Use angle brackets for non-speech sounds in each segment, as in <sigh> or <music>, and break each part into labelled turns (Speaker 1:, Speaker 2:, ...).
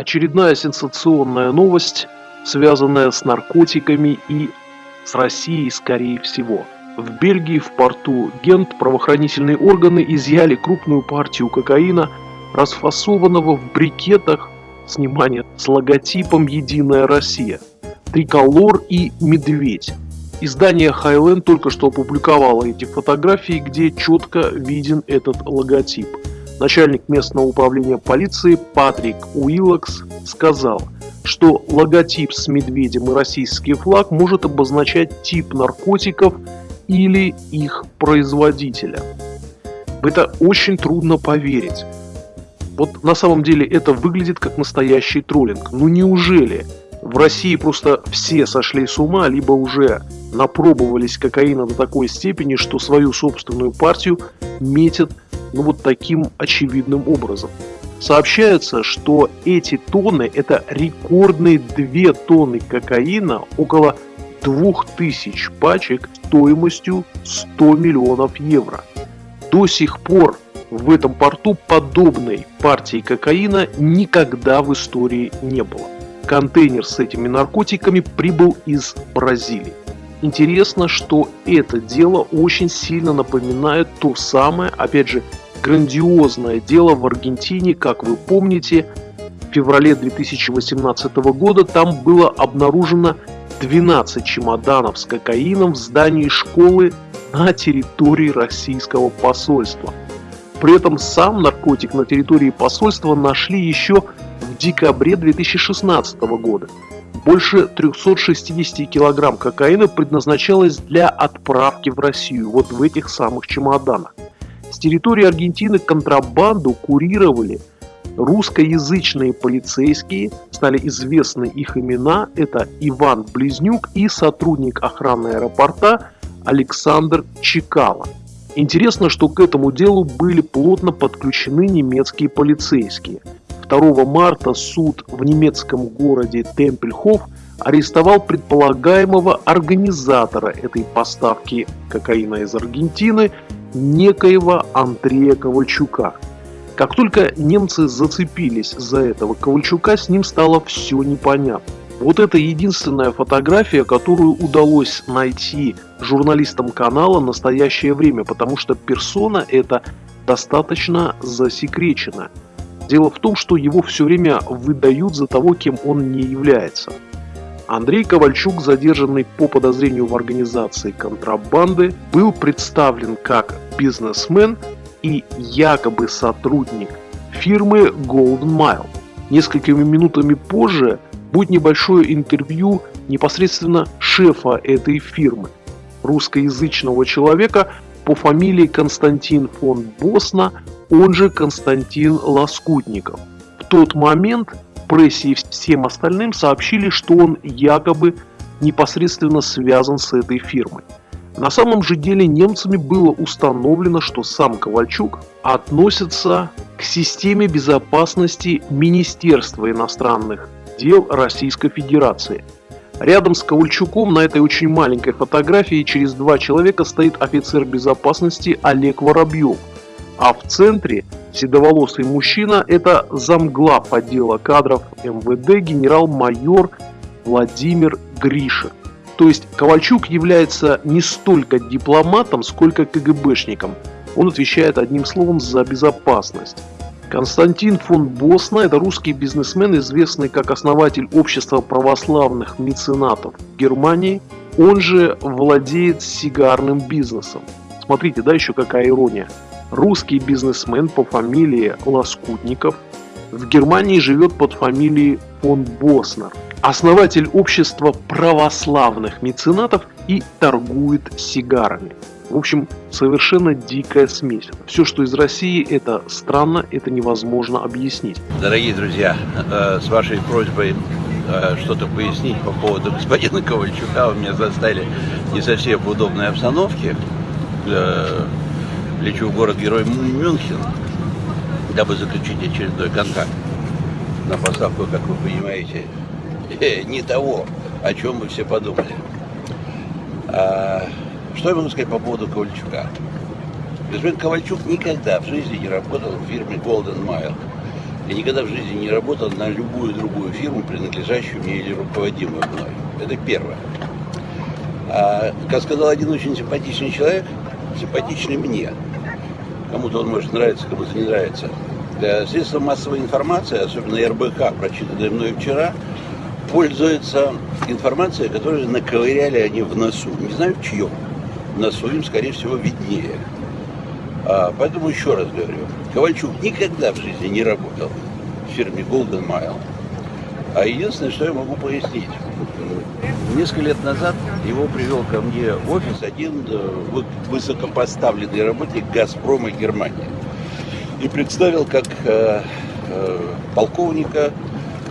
Speaker 1: Очередная сенсационная новость, связанная с наркотиками и с Россией, скорее всего. В Бельгии в порту Гент правоохранительные органы изъяли крупную партию кокаина, расфасованного в брикетах, внимание, с логотипом «Единая Россия», триколор и медведь. Издание Highland только что опубликовало эти фотографии, где четко виден этот логотип. Начальник местного управления полиции Патрик Уиллокс сказал, что логотип с медведем и российский флаг может обозначать тип наркотиков или их производителя. В это очень трудно поверить. Вот на самом деле это выглядит как настоящий троллинг. Ну неужели в России просто все сошли с ума, либо уже напробовались кокаина до такой степени, что свою собственную партию метят ну, вот таким очевидным образом. Сообщается, что эти тонны – это рекордные 2 тонны кокаина, около 2000 пачек стоимостью 100 миллионов евро. До сих пор в этом порту подобной партии кокаина никогда в истории не было. Контейнер с этими наркотиками прибыл из Бразилии. Интересно, что это дело очень сильно напоминает то самое, опять же, грандиозное дело в Аргентине, как вы помните, в феврале 2018 года там было обнаружено 12 чемоданов с кокаином в здании школы на территории российского посольства. При этом сам наркотик на территории посольства нашли еще в декабре 2016 года. Больше 360 килограмм кокаина предназначалось для отправки в Россию, вот в этих самых чемоданах. С территории Аргентины контрабанду курировали русскоязычные полицейские, стали известны их имена, это Иван Близнюк и сотрудник охраны аэропорта Александр Чекало. Интересно, что к этому делу были плотно подключены немецкие полицейские – 2 марта суд в немецком городе Темпельхоф арестовал предполагаемого организатора этой поставки кокаина из Аргентины, некоего Андрея Ковальчука. Как только немцы зацепились за этого Ковальчука, с ним стало все непонятно. Вот это единственная фотография, которую удалось найти журналистам канала «Настоящее время», потому что персона эта достаточно засекречена. Дело в том, что его все время выдают за того, кем он не является. Андрей Ковальчук, задержанный по подозрению в организации контрабанды, был представлен как бизнесмен и якобы сотрудник фирмы Golden Mile. Несколькими минутами позже будет небольшое интервью непосредственно шефа этой фирмы, русскоязычного человека по фамилии Константин фон Босна, он же Константин Лоскутников. В тот момент прессе и всем остальным сообщили, что он якобы непосредственно связан с этой фирмой. На самом же деле немцами было установлено, что сам Ковальчук относится к системе безопасности Министерства иностранных дел Российской Федерации. Рядом с Ковальчуком на этой очень маленькой фотографии через два человека стоит офицер безопасности Олег Воробьев – а в центре седоволосый мужчина – это замглав отдела кадров МВД генерал-майор Владимир Гришин. То есть Ковальчук является не столько дипломатом, сколько КГБшником. Он отвечает одним словом за безопасность. Константин фон Босна – это русский бизнесмен, известный как основатель общества православных меценатов Германии. Он же владеет сигарным бизнесом. Смотрите, да, еще какая ирония. Русский бизнесмен по фамилии Лоскутников в Германии живет под фамилией фон Боснер. Основатель общества православных меценатов и торгует сигарами. В общем, совершенно дикая смесь. Все, что из России, это странно, это невозможно объяснить.
Speaker 2: Дорогие друзья, э, с вашей просьбой э, что-то пояснить по поводу <laughs> господина Ковальчука, вы меня заставили не совсем в удобной обстановке э, лечу в город-герой Мюнхен, дабы заключить очередной контракт на поставку, как вы понимаете, <laughs> не того, о чем мы все подумали. Что я могу сказать по поводу Ковальчука? Господин Ковальчук никогда в жизни не работал в фирме Golden Mile. Я никогда в жизни не работал на любую другую фирму, принадлежащую мне или руководимую мной. Это первое. А, как сказал один очень симпатичный человек, симпатичный мне, кому-то он может нравиться, кому-то не нравится, для средства массовой информации, особенно РБК, прочитанное мной вчера, пользуется информацией, которую наковыряли они в носу. Не знаю в чьем. Носу им, скорее всего, виднее. А, поэтому еще раз говорю, Ковальчук никогда в жизни не работал в фирме Golden Mile. А единственное, что я могу пояснить, несколько лет назад его привел ко мне в офис один э, высокопоставленный работник «Газпрома» Германии. И представил как э, э, полковника,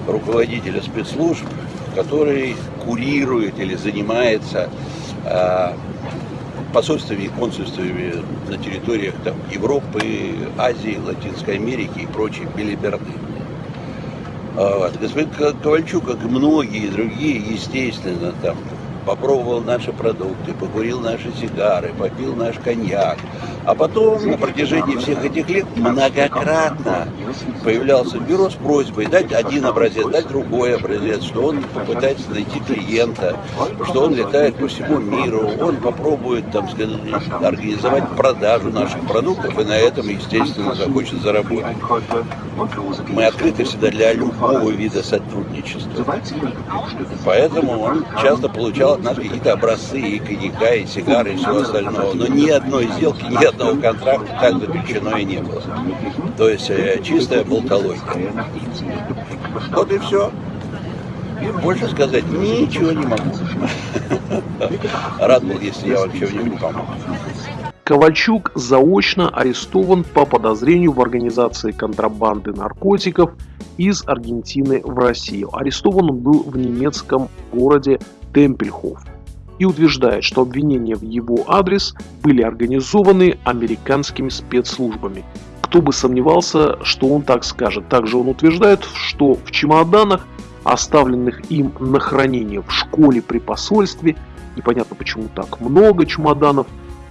Speaker 2: руководителя спецслужб, который курирует или занимается э, посольствами и консульствами на территориях там, Европы, Азии, Латинской Америки и прочей белиберды. Вот. Господин Ковальчук, как и многие другие, естественно, там попробовал наши продукты, покурил наши сигары, попил наш коньяк. А потом на протяжении всех этих лет многократно появлялся бюро с просьбой дать один образец, дать другой образец, что он попытается найти клиента, что он летает по всему миру, он попробует там, сказать, организовать продажу наших продуктов и на этом, естественно, захочет заработать. Мы открыты всегда для любого вида сотрудничества. Поэтому он часто получал от нас какие-то образцы и коньяка, и сигары, и всего остального. Но ни одной сделки, ни одного контракта так заключено и не было. То есть э, чистая болтология. Вот и все. Больше сказать ничего не могу. <laughs> Рад был, если я вам чем-нибудь помог.
Speaker 1: Ковальчук заочно арестован по подозрению в организации контрабанды наркотиков из Аргентины в Россию. Арестован он был в немецком городе Темпельхоф и утверждает, что обвинения в его адрес были организованы американскими спецслужбами. Кто бы сомневался, что он так скажет. Также он утверждает, что в чемоданах, оставленных им на хранение в школе при посольстве, непонятно почему так много чемоданов,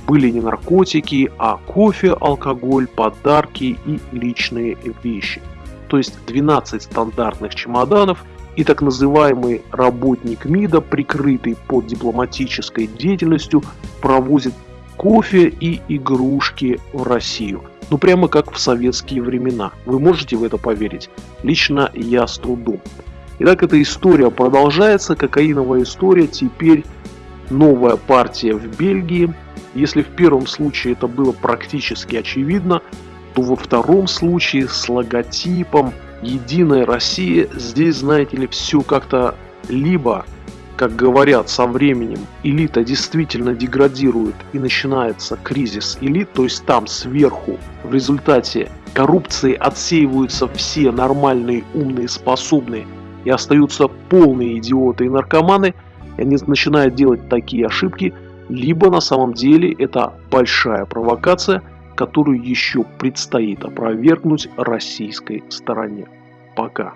Speaker 1: были не наркотики, а кофе, алкоголь, подарки и личные вещи. То есть 12 стандартных чемоданов и так называемый работник МИДа, прикрытый под дипломатической деятельностью, провозит кофе и игрушки в Россию. Ну прямо как в советские времена. Вы можете в это поверить? Лично я с трудом. Итак, эта история продолжается. Кокаиновая история теперь новая партия в Бельгии. Если в первом случае это было практически очевидно, то во втором случае с логотипом «Единая Россия» здесь, знаете ли, все как-то либо, как говорят со временем, элита действительно деградирует и начинается кризис элит, то есть там сверху в результате коррупции отсеиваются все нормальные, умные, способные и остаются полные идиоты и наркоманы – и они начинают делать такие ошибки, либо на самом деле это большая провокация, которую еще предстоит опровергнуть российской стороне. Пока.